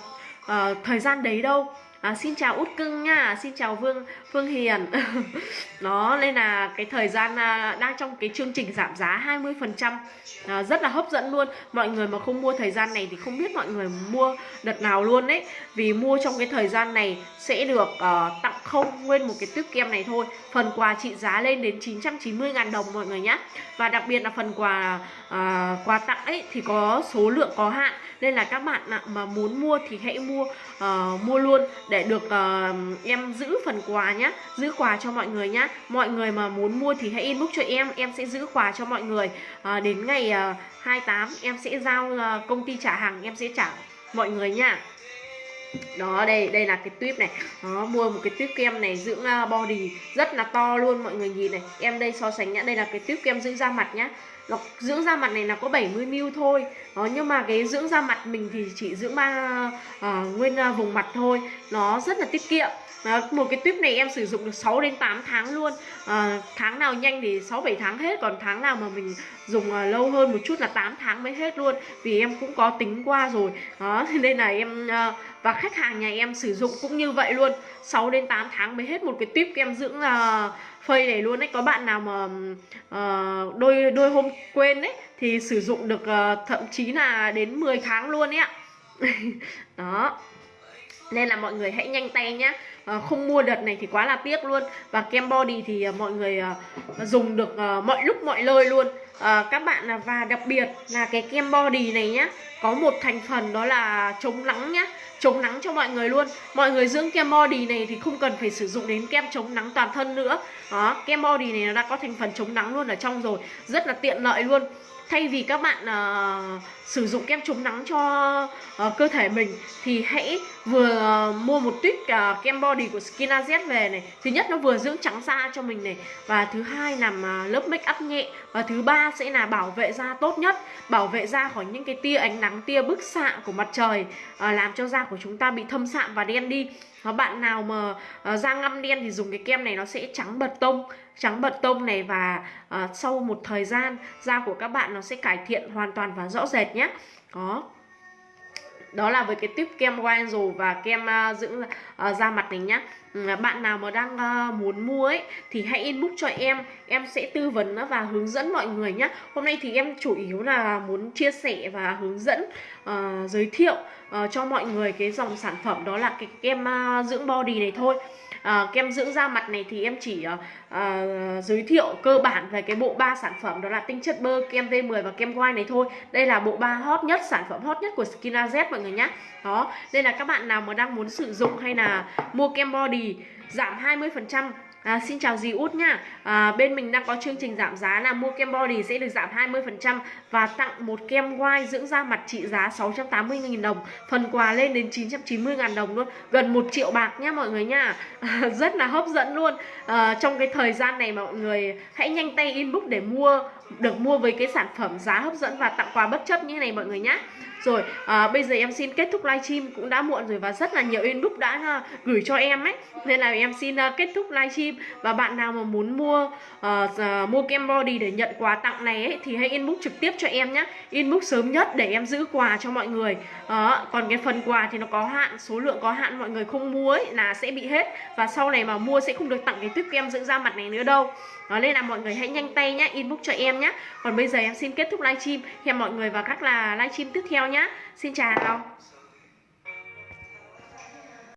uh, thời gian đấy đâu. À, xin chào út cưng nha xin chào vương phương hiền. Nó nên là cái thời gian à, đang trong cái chương trình giảm giá 20 phần trăm à, rất là hấp dẫn luôn. Mọi người mà không mua thời gian này thì không biết mọi người mua đợt nào luôn đấy vì mua trong cái thời gian này sẽ được à, tặng không nguyên một cái tuyếp kem này thôi. Phần quà trị giá lên đến 990 ngàn đồng mọi người nhé. Và đặc biệt là phần quà uh, quà tặng ấy thì có số lượng có hạn. Nên là các bạn mà muốn mua thì hãy mua uh, mua luôn để được uh, em giữ phần quà nhé. Giữ quà cho mọi người nhé. Mọi người mà muốn mua thì hãy inbox cho em. Em sẽ giữ quà cho mọi người. Uh, đến ngày uh, 28 em sẽ giao uh, công ty trả hàng. Em sẽ trả mọi người nha đó đây đây là cái tuyếp này. Nó mua một cái tuyếp kem này dưỡng body rất là to luôn mọi người nhìn này. Em đây so sánh nhá đây là cái tuyếp kem dưỡng da mặt nhá. Nó dưỡng da mặt này là có 70ml thôi. Đó, nhưng mà cái dưỡng da mặt mình thì chỉ dưỡng ba uh, nguyên uh, vùng mặt thôi. Nó rất là tiết kiệm. Đó, một cái tuyếp này em sử dụng được 6 đến 8 tháng luôn. À, tháng nào nhanh thì 6 7 tháng hết còn tháng nào mà mình dùng à, lâu hơn một chút là 8 tháng mới hết luôn. Vì em cũng có tính qua rồi. Đó nên là em à, và khách hàng nhà em sử dụng cũng như vậy luôn. 6 đến 8 tháng mới hết một cái tip kem dưỡng à, phây này luôn đấy có bạn nào mà uh, đôi đôi hôm quên đấy thì sử dụng được uh, thậm chí là đến 10 tháng luôn ấy ạ. Đó nên là mọi người hãy nhanh tay nhá. À, không mua đợt này thì quá là tiếc luôn. Và kem body thì à, mọi người à, dùng được à, mọi lúc mọi nơi luôn. À, các bạn là và đặc biệt là cái kem body này nhá có một thành phần đó là chống nắng nhá. Chống nắng cho mọi người luôn. Mọi người dưỡng kem body này thì không cần phải sử dụng đến kem chống nắng toàn thân nữa. Đó kem body này nó đã có thành phần chống nắng luôn ở trong rồi. Rất là tiện lợi luôn thay vì các bạn uh, sử dụng kem chống nắng cho uh, cơ thể mình thì hãy vừa uh, mua một tuyết uh, kem body của Skinaz về này. Thứ nhất nó vừa dưỡng trắng da cho mình này và thứ hai làm uh, lớp make up nhẹ và thứ ba sẽ là bảo vệ da tốt nhất bảo vệ da khỏi những cái tia ánh nắng tia bức xạ của mặt trời uh, làm cho da của chúng ta bị thâm sạm và đen đi. Và bạn nào mà uh, da ngăm đen thì dùng cái kem này nó sẽ trắng bật tông trắng bật tông này và uh, sau một thời gian da của các bạn nó sẽ cải thiện hoàn toàn và rõ rệt nhé. Đó đó là với cái tip kem Wangzhou và kem uh, dưỡng uh, da mặt này nhá. Ừ, bạn nào mà đang uh, muốn mua ấy thì hãy inbox cho em. Em sẽ tư vấn và hướng dẫn mọi người nhé hôm nay thì em chủ yếu là muốn chia sẻ và hướng dẫn uh, giới thiệu uh, cho mọi người cái dòng sản phẩm đó là cái kem uh, dưỡng body này thôi à, kem dưỡng da mặt này thì em chỉ à, à, giới thiệu cơ bản về cái bộ ba sản phẩm đó là tinh chất bơ kem V10 và kem white này thôi. Đây là bộ ba hot nhất sản phẩm hot nhất của Skinaz mọi người nhé đó đây là các bạn nào mà đang muốn sử dụng hay là mua kem body giảm 20% À, xin chào dì út nha à, Bên mình đang có chương trình giảm giá là mua kem body sẽ được giảm 20% Và tặng một kem white dưỡng da mặt trị giá 680.000 đồng. Phần quà lên đến 990.000 đồng luôn. Gần 1 triệu bạc nha mọi người nha à, Rất là hấp dẫn luôn. À, Trong cái thời gian này mọi người hãy nhanh tay inbox để mua được mua với cái sản phẩm giá hấp dẫn và tặng quà bất chấp như thế này mọi người nhé rồi à, bây giờ em xin kết thúc livestream cũng đã muộn rồi và rất là nhiều inbox đã uh, gửi cho em ấy. Nên là em xin uh, kết thúc livestream. Và bạn nào mà muốn mua uh, uh, mua kem body để nhận quà tặng này ấy thì hãy inbox trực tiếp cho em nhé inbox sớm nhất để em giữ quà cho mọi người. Uh, còn cái phần quà thì nó có hạn số lượng có hạn mọi người không mua ấy là sẽ bị hết. Và sau này mà mua sẽ không được tặng cái tuyếp kem dưỡng da mặt này nữa đâu đó nên là mọi người hãy nhanh tay nhá, inbox cho em nhá. Còn bây giờ em xin kết thúc livestream. Hẹn mọi người vào các là livestream tiếp theo nhá. Xin chào.